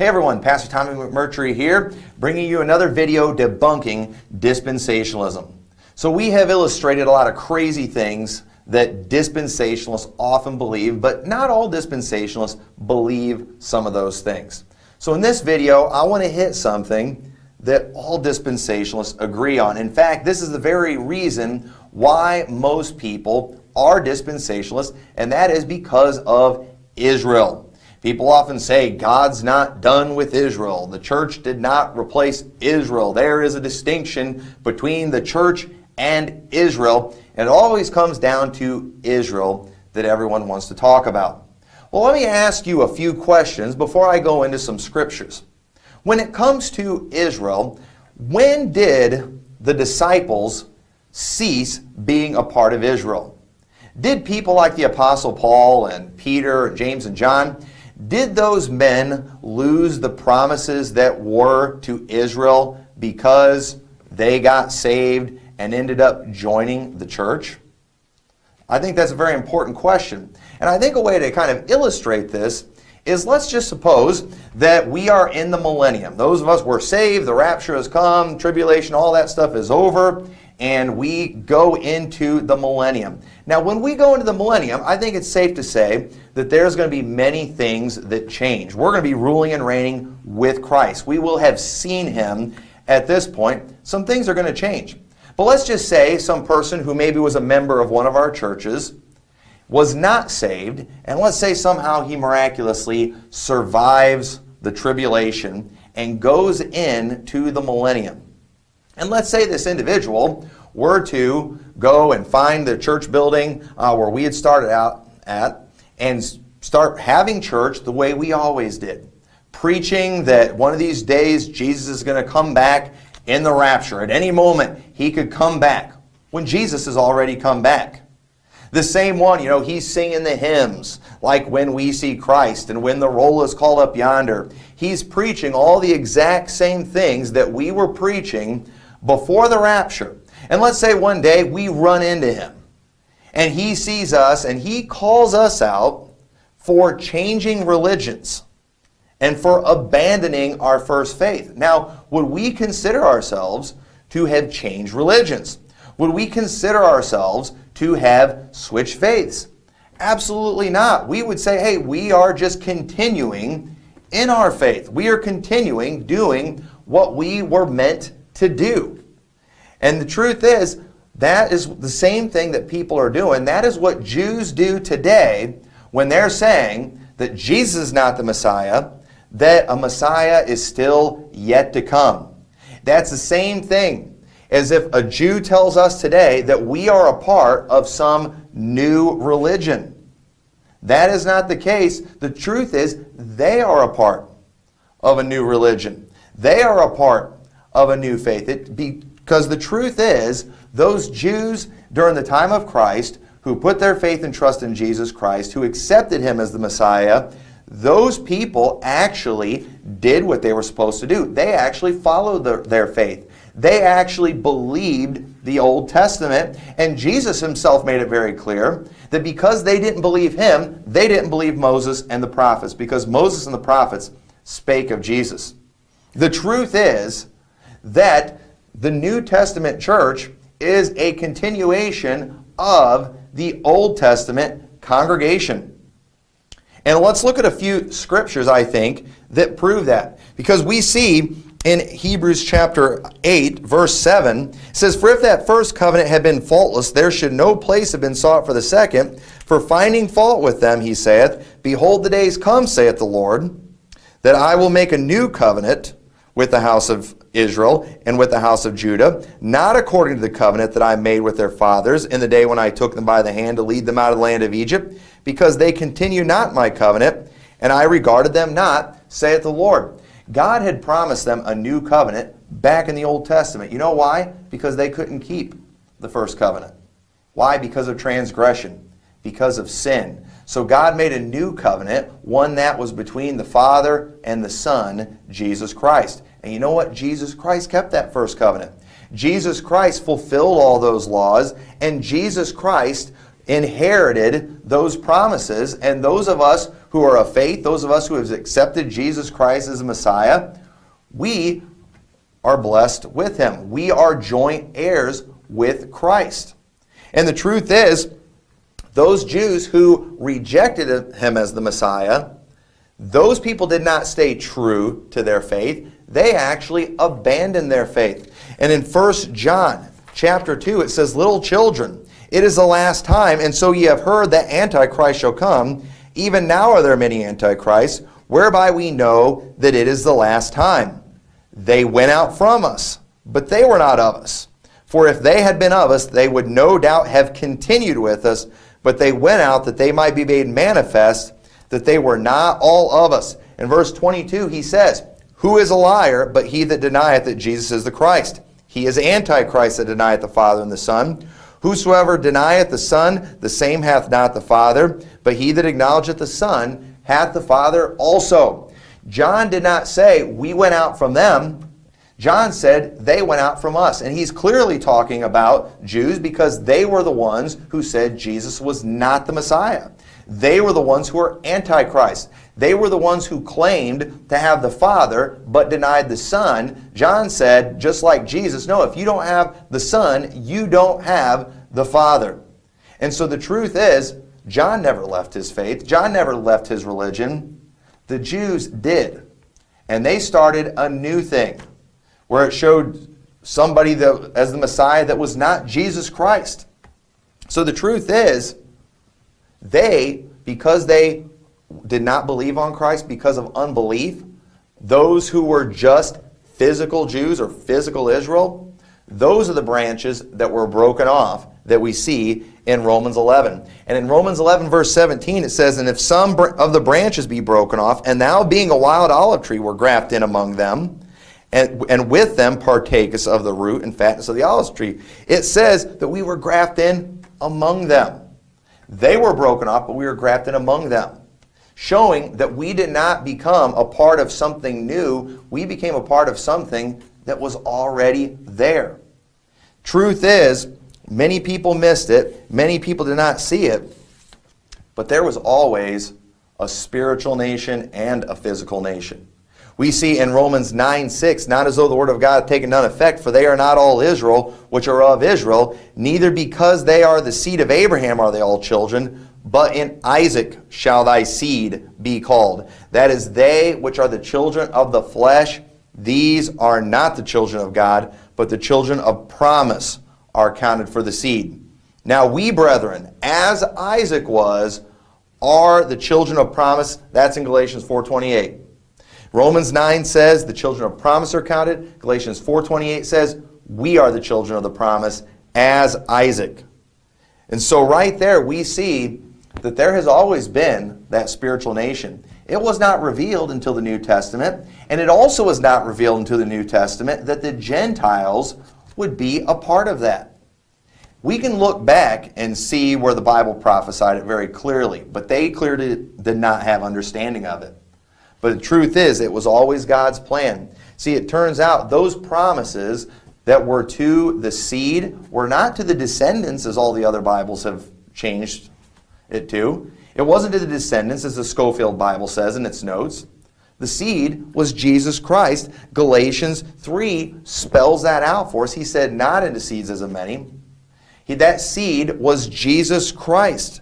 Hey everyone, Pastor Tommy McMurtry here, bringing you another video debunking dispensationalism. So we have illustrated a lot of crazy things that dispensationalists often believe, but not all dispensationalists believe some of those things. So in this video, I want to hit something that all dispensationalists agree on. In fact, this is the very reason why most people are dispensationalists, and that is because of Israel. People often say God's not done with Israel. The church did not replace Israel. There is a distinction between the church and Israel. And it always comes down to Israel that everyone wants to talk about. Well, let me ask you a few questions before I go into some scriptures. When it comes to Israel, when did the disciples cease being a part of Israel? Did people like the Apostle Paul and Peter and James and John, did those men lose the promises that were to Israel because they got saved and ended up joining the church? I think that's a very important question. And I think a way to kind of illustrate this is let's just suppose that we are in the millennium. Those of us were saved, the rapture has come, tribulation, all that stuff is over, and we go into the millennium. Now, when we go into the millennium, I think it's safe to say that there's going to be many things that change. We're going to be ruling and reigning with Christ. We will have seen him at this point. Some things are going to change. But let's just say some person who maybe was a member of one of our churches was not saved, and let's say somehow he miraculously survives the tribulation and goes into the millennium. And let's say this individual were to go and find the church building uh, where we had started out at and start having church the way we always did. Preaching that one of these days Jesus is going to come back in the rapture. At any moment, he could come back when Jesus has already come back. The same one, you know, he's singing the hymns like when we see Christ and when the roll is called up yonder. He's preaching all the exact same things that we were preaching before the rapture. And let's say one day we run into him and he sees us and he calls us out for changing religions and for abandoning our first faith. Now, would we consider ourselves to have changed religions? Would we consider ourselves to have switched faiths? Absolutely not. We would say, hey, we are just continuing in our faith. We are continuing doing what we were meant to do. And the truth is, that is the same thing that people are doing. That is what Jews do today when they're saying that Jesus is not the Messiah, that a Messiah is still yet to come. That's the same thing as if a Jew tells us today that we are a part of some new religion. That is not the case. The truth is they are a part of a new religion. They are a part of a new faith. It because the truth is, those Jews during the time of Christ who put their faith and trust in Jesus Christ, who accepted him as the Messiah, those people actually did what they were supposed to do. They actually followed their, their faith. They actually believed the Old Testament, and Jesus himself made it very clear that because they didn't believe him, they didn't believe Moses and the prophets, because Moses and the prophets spake of Jesus. The truth is that the New Testament church is a continuation of the Old Testament congregation. And let's look at a few scriptures, I think, that prove that. Because we see in Hebrews chapter 8, verse 7, says, For if that first covenant had been faultless, there should no place have been sought for the second. For finding fault with them, he saith, Behold, the days come, saith the Lord, that I will make a new covenant with the house of Israel and with the house of Judah, not according to the covenant that I made with their fathers in the day when I took them by the hand to lead them out of the land of Egypt, because they continue not my covenant, and I regarded them not, saith the Lord. God had promised them a new covenant back in the Old Testament. You know why? Because they couldn't keep the first covenant. Why? Because of transgression, because of sin. So God made a new covenant, one that was between the Father and the Son, Jesus Christ. And you know what? Jesus Christ kept that first covenant. Jesus Christ fulfilled all those laws, and Jesus Christ inherited those promises. And those of us who are of faith, those of us who have accepted Jesus Christ as Messiah, we are blessed with him. We are joint heirs with Christ. And the truth is, those Jews who rejected him as the Messiah, those people did not stay true to their faith. They actually abandoned their faith. And in 1 John chapter 2, it says, Little children, it is the last time, and so ye have heard that Antichrist shall come. Even now are there many Antichrists, whereby we know that it is the last time. They went out from us, but they were not of us. For if they had been of us, they would no doubt have continued with us, but they went out that they might be made manifest that they were not all of us. In verse 22, he says, Who is a liar but he that denieth that Jesus is the Christ? He is Antichrist that denieth the Father and the Son. Whosoever denieth the Son, the same hath not the Father, but he that acknowledgeth the Son hath the Father also. John did not say, We went out from them. John said, They went out from us. And he's clearly talking about Jews because they were the ones who said Jesus was not the Messiah. They were the ones who were Antichrist. They were the ones who claimed to have the Father but denied the Son. John said, just like Jesus, no, if you don't have the Son, you don't have the Father. And so the truth is, John never left his faith. John never left his religion. The Jews did. And they started a new thing where it showed somebody that, as the Messiah that was not Jesus Christ. So the truth is, they, because they did not believe on Christ because of unbelief, those who were just physical Jews or physical Israel, those are the branches that were broken off that we see in Romans 11. And in Romans 11, verse 17, it says, And if some of the branches be broken off, and thou being a wild olive tree were grafted in among them, and, and with them partakest of the root and fatness of the olive tree. It says that we were grafted in among them. They were broken off, but we were grafted in among them, showing that we did not become a part of something new. We became a part of something that was already there. Truth is, many people missed it, many people did not see it, but there was always a spiritual nation and a physical nation. We see in Romans 9 6, not as though the word of God had taken none effect, for they are not all Israel, which are of Israel, neither because they are the seed of Abraham are they all children, but in Isaac shall thy seed be called. That is, they which are the children of the flesh, these are not the children of God, but the children of promise are counted for the seed. Now we, brethren, as Isaac was, are the children of promise. That's in Galatians 4.28. Romans 9 says the children of promise are counted. Galatians 4.28 says we are the children of the promise as Isaac. And so right there we see that there has always been that spiritual nation. It was not revealed until the New Testament, and it also was not revealed until the New Testament that the Gentiles would be a part of that. We can look back and see where the Bible prophesied it very clearly, but they clearly did not have understanding of it. But the truth is, it was always God's plan. See, it turns out those promises that were to the seed were not to the descendants, as all the other Bibles have changed it to. It wasn't to the descendants, as the Scofield Bible says in its notes. The seed was Jesus Christ. Galatians 3 spells that out for us. He said, not into seeds as of many. He, that seed was Jesus Christ.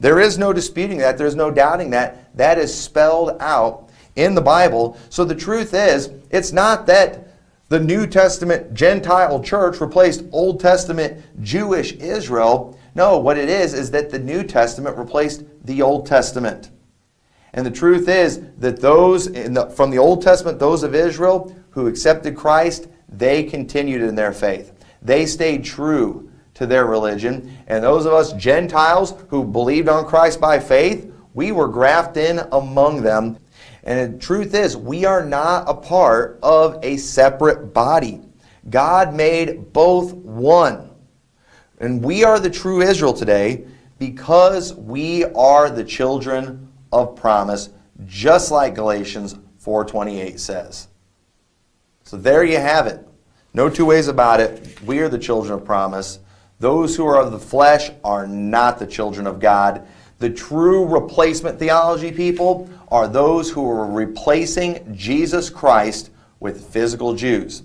There is no disputing that. There's no doubting that. That is spelled out in the Bible. So the truth is, it's not that the New Testament Gentile church replaced Old Testament Jewish Israel. No, what it is, is that the New Testament replaced the Old Testament. And the truth is that those the, from the Old Testament, those of Israel who accepted Christ, they continued in their faith. They stayed true to their religion. And those of us Gentiles who believed on Christ by faith, we were grafted in among them. And the truth is, we are not a part of a separate body. God made both one. And we are the true Israel today because we are the children of promise, just like Galatians 4.28 says. So there you have it. No two ways about it. We are the children of promise. Those who are of the flesh are not the children of God. The true replacement theology people are those who are replacing Jesus Christ with physical Jews.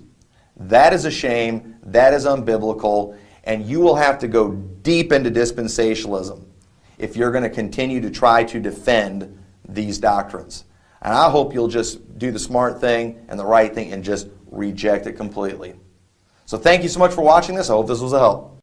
That is a shame, that is unbiblical, and you will have to go deep into dispensationalism if you're going to continue to try to defend these doctrines. And I hope you'll just do the smart thing and the right thing and just reject it completely. So thank you so much for watching this. I hope this was a help.